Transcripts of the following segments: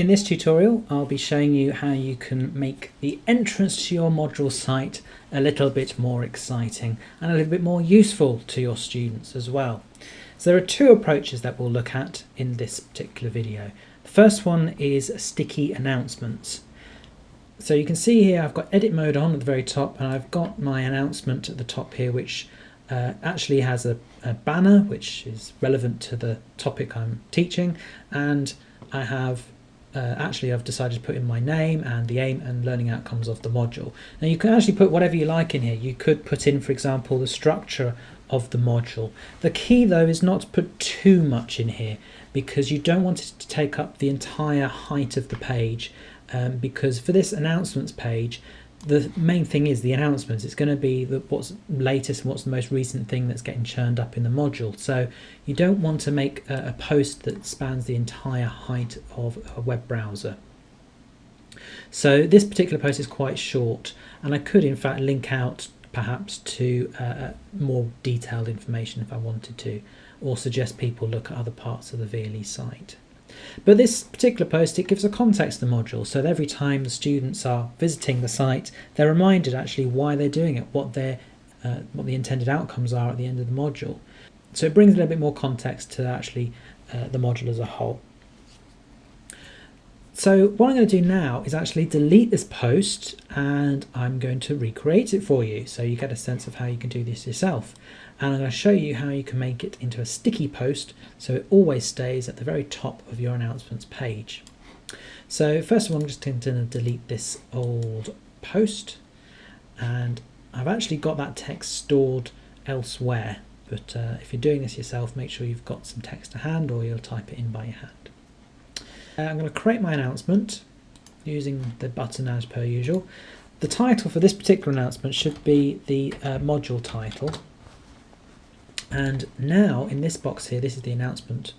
In this tutorial, I'll be showing you how you can make the entrance to your module site a little bit more exciting and a little bit more useful to your students as well. So there are two approaches that we'll look at in this particular video. The first one is sticky announcements. So you can see here I've got edit mode on at the very top and I've got my announcement at the top here which uh, actually has a, a banner which is relevant to the topic I'm teaching and I have uh, actually I've decided to put in my name and the aim and learning outcomes of the module. Now you can actually put whatever you like in here. You could put in, for example, the structure of the module. The key though is not to put too much in here because you don't want it to take up the entire height of the page um, because for this announcements page the main thing is the announcements. It's going to be the, what's latest and what's the most recent thing that's getting churned up in the module. So you don't want to make a, a post that spans the entire height of a web browser. So this particular post is quite short and I could in fact link out perhaps to uh, uh more detailed information if I wanted to or suggest people look at other parts of the VLE site. But this particular post, it gives a context to the module, so that every time the students are visiting the site, they're reminded actually why they're doing it, what their uh, what the intended outcomes are at the end of the module. So it brings a little bit more context to actually uh, the module as a whole. So what I'm going to do now is actually delete this post and I'm going to recreate it for you so you get a sense of how you can do this yourself and I'm going to show you how you can make it into a sticky post so it always stays at the very top of your announcements page. So first of all I'm just going to delete this old post and I've actually got that text stored elsewhere but uh, if you're doing this yourself make sure you've got some text to hand or you'll type it in by your hand. Uh, I'm going to create my announcement using the button as per usual. The title for this particular announcement should be the uh, module title and now in this box here, this is the announcement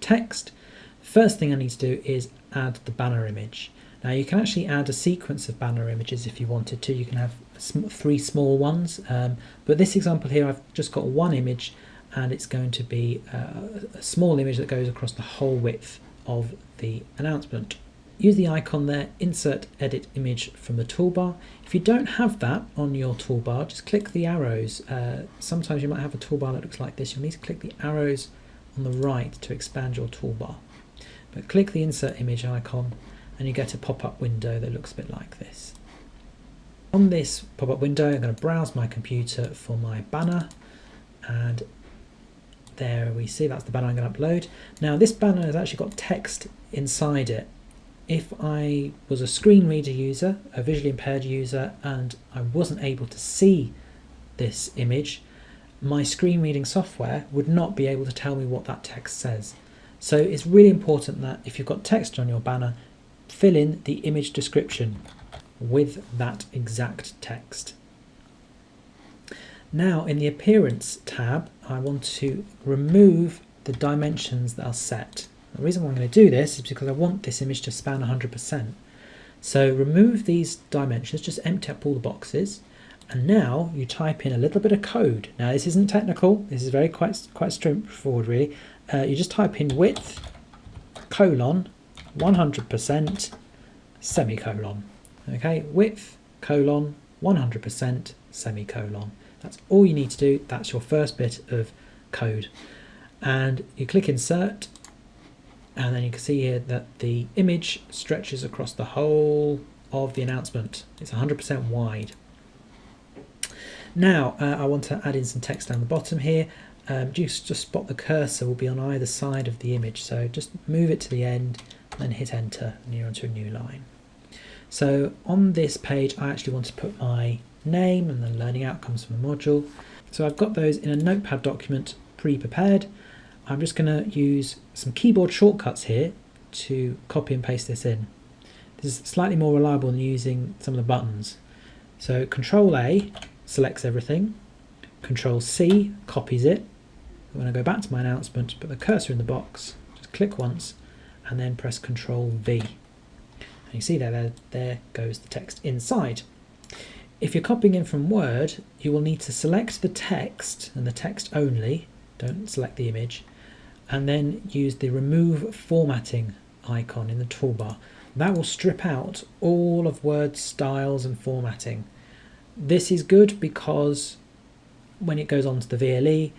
text. First thing I need to do is add the banner image. Now you can actually add a sequence of banner images if you wanted to. You can have three small ones, um, but this example here I've just got one image and it's going to be uh, a small image that goes across the whole width of the announcement. Use the icon there, insert edit image from the toolbar. If you don't have that on your toolbar, just click the arrows. Uh, sometimes you might have a toolbar that looks like this. You'll need to click the arrows on the right to expand your toolbar. But click the insert image icon and you get a pop-up window that looks a bit like this. On this pop-up window, I'm going to browse my computer for my banner and there we see that's the banner I'm going to upload. Now this banner has actually got text inside it if I was a screen reader user, a visually impaired user, and I wasn't able to see this image, my screen reading software would not be able to tell me what that text says. So it's really important that if you've got text on your banner, fill in the image description with that exact text. Now in the appearance tab, I want to remove the dimensions that are set. The reason why I'm going to do this is because I want this image to span 100%. So remove these dimensions, just empty up all the boxes, and now you type in a little bit of code. Now this isn't technical, this is very quite, quite straightforward really. Uh, you just type in width, colon, 100%, semicolon. Okay, width, colon, 100%, semicolon. That's all you need to do, that's your first bit of code. And you click insert and then you can see here that the image stretches across the whole of the announcement. It's 100% wide. Now uh, I want to add in some text down the bottom here. Um, just, just spot the cursor will be on either side of the image so just move it to the end and hit enter and you're onto a new line. So on this page I actually want to put my name and the learning outcomes from the module. So I've got those in a notepad document pre-prepared I'm just going to use some keyboard shortcuts here to copy and paste this in. This is slightly more reliable than using some of the buttons. So Control A selects everything, Control C copies it. When I go back to my announcement, put the cursor in the box, just click once and then press Control V. And you see there, there, there goes the text inside. If you're copying in from Word, you will need to select the text and the text only, don't select the image, and then use the remove formatting icon in the toolbar. That will strip out all of Word styles and formatting. This is good because when it goes onto the VLE,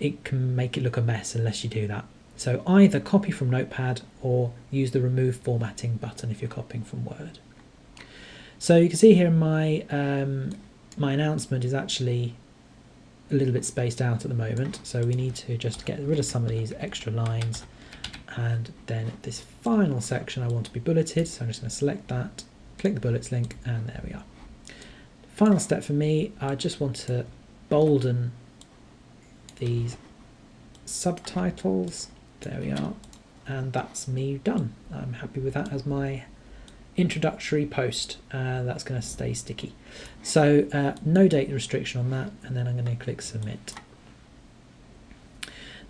it can make it look a mess unless you do that. So either copy from Notepad or use the remove formatting button if you're copying from Word. So you can see here my um, my announcement is actually a little bit spaced out at the moment. So we need to just get rid of some of these extra lines. And then this final section I want to be bulleted. So I'm just going to select that, click the bullets link, and there we are. Final step for me, I just want to bolden these subtitles. There we are. And that's me done. I'm happy with that as my introductory post. Uh, that's going to stay sticky. So uh, no date restriction on that. And then I'm going to click submit.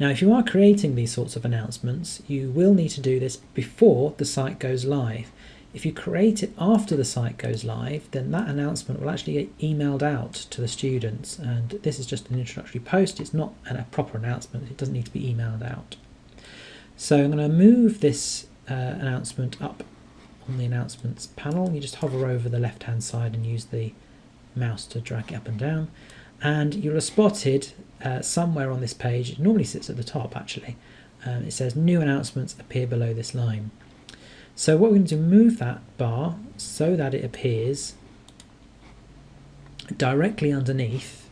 Now, if you are creating these sorts of announcements, you will need to do this before the site goes live. If you create it after the site goes live, then that announcement will actually get emailed out to the students. And this is just an introductory post. It's not a proper announcement. It doesn't need to be emailed out. So I'm going to move this uh, announcement up on the announcements panel. You just hover over the left hand side and use the mouse to drag it up and down. And you'll have spotted uh, somewhere on this page, it normally sits at the top actually, um, it says new announcements appear below this line. So what we're going to do, move that bar so that it appears directly underneath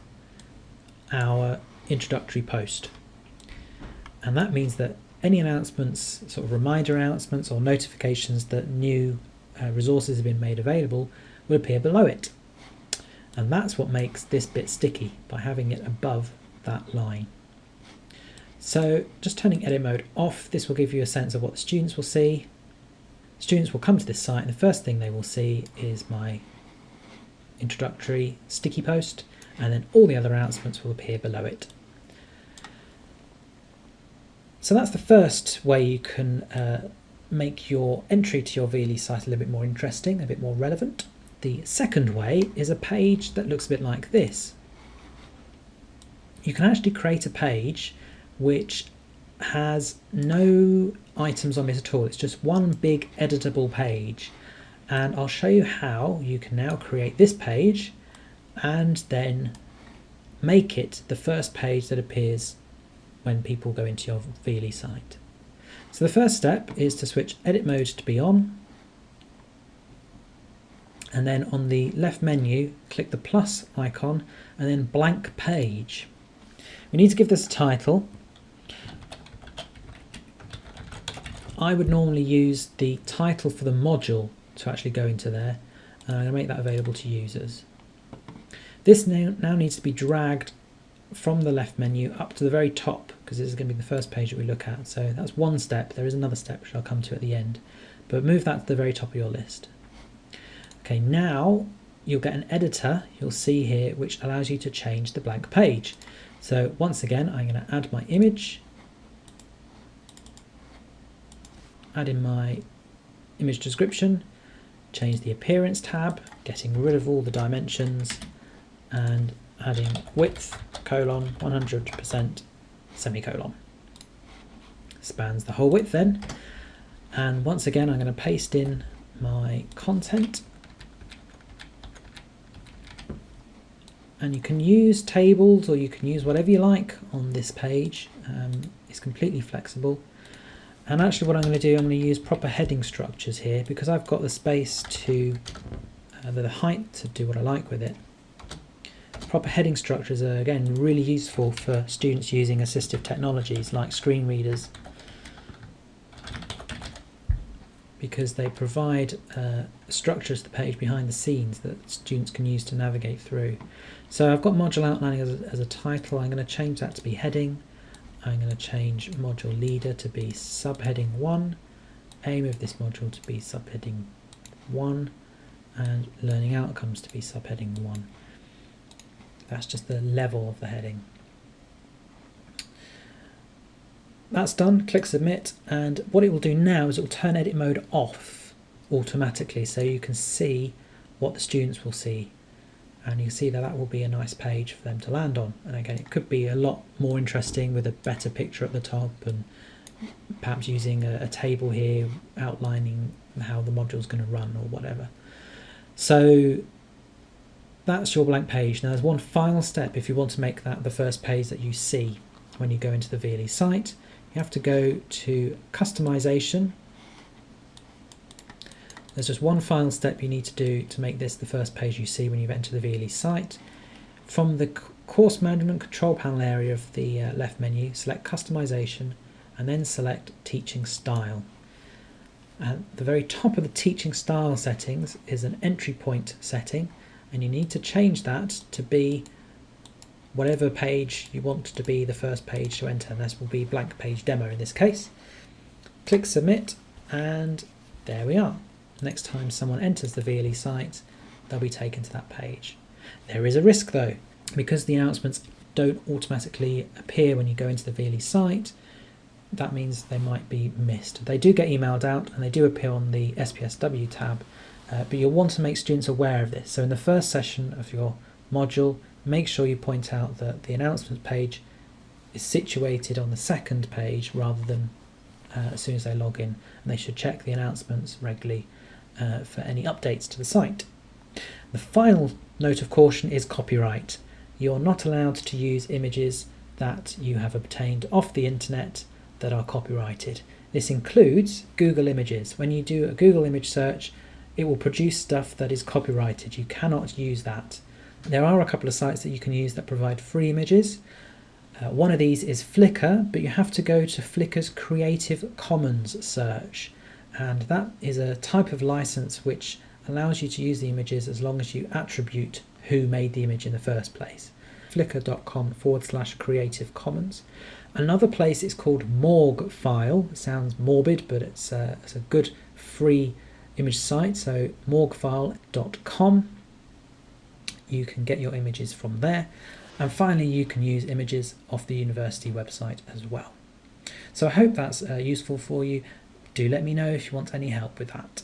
our introductory post. And that means that any announcements, sort of reminder announcements or notifications that new uh, resources have been made available will appear below it. And that's what makes this bit sticky by having it above that line. So just turning edit mode off, this will give you a sense of what the students will see Students will come to this site and the first thing they will see is my introductory sticky post and then all the other announcements will appear below it. So that's the first way you can uh, make your entry to your VLE site a little bit more interesting, a bit more relevant. The second way is a page that looks a bit like this. You can actually create a page which has no items on it at all. It's just one big editable page. And I'll show you how you can now create this page and then make it the first page that appears when people go into your VLE site. So the first step is to switch edit mode to be on. And then on the left menu, click the plus icon and then blank page. We need to give this a title I would normally use the title for the module to actually go into there and I'm going to make that available to users. This now, now needs to be dragged from the left menu up to the very top because this is going to be the first page that we look at. So that's one step. There is another step which I'll come to at the end. But move that to the very top of your list. Okay, now you'll get an editor you'll see here which allows you to change the blank page. So once again, I'm going to add my image add in my image description, change the appearance tab, getting rid of all the dimensions and adding width colon 100% semicolon. Spans the whole width then. And once again, I'm going to paste in my content. And you can use tables or you can use whatever you like on this page. Um, it's completely flexible. And actually what I'm going to do, I'm going to use proper heading structures here because I've got the space to, uh, the height to do what I like with it. Proper heading structures are again really useful for students using assistive technologies like screen readers because they provide uh, structures to the page behind the scenes that students can use to navigate through. So I've got module outlining as a, as a title, I'm going to change that to be heading I'm going to change module leader to be subheading 1, aim of this module to be subheading 1, and learning outcomes to be subheading 1. That's just the level of the heading. That's done, click submit, and what it will do now is it will turn edit mode off automatically so you can see what the students will see and you see that that will be a nice page for them to land on and again it could be a lot more interesting with a better picture at the top and perhaps using a, a table here outlining how the module is going to run or whatever. So that's your blank page. Now there's one final step if you want to make that the first page that you see when you go into the VLE site. You have to go to customization. There's just one final step you need to do to make this the first page you see when you enter the VLE site. From the course management control panel area of the uh, left menu, select customization and then select teaching style. At the very top of the teaching style settings is an entry point setting and you need to change that to be whatever page you want to be the first page to enter. And this will be blank page demo in this case. Click submit and there we are. Next time someone enters the VLE site, they'll be taken to that page. There is a risk though, because the announcements don't automatically appear when you go into the VLE site, that means they might be missed. They do get emailed out and they do appear on the SPSW tab, uh, but you'll want to make students aware of this. So in the first session of your module, make sure you point out that the announcements page is situated on the second page rather than uh, as soon as they log in. And they should check the announcements regularly uh, for any updates to the site. The final note of caution is copyright. You're not allowed to use images that you have obtained off the internet that are copyrighted. This includes Google Images. When you do a Google image search, it will produce stuff that is copyrighted. You cannot use that. There are a couple of sites that you can use that provide free images. Uh, one of these is Flickr, but you have to go to Flickr's Creative Commons search. And that is a type of license which allows you to use the images as long as you attribute who made the image in the first place. Flickr.com forward slash Creative Commons. Another place is called Morguefile. It sounds morbid, but it's a, it's a good free image site. So morguefile.com. You can get your images from there. And finally, you can use images off the university website as well. So I hope that's uh, useful for you. Do let me know if you want any help with that.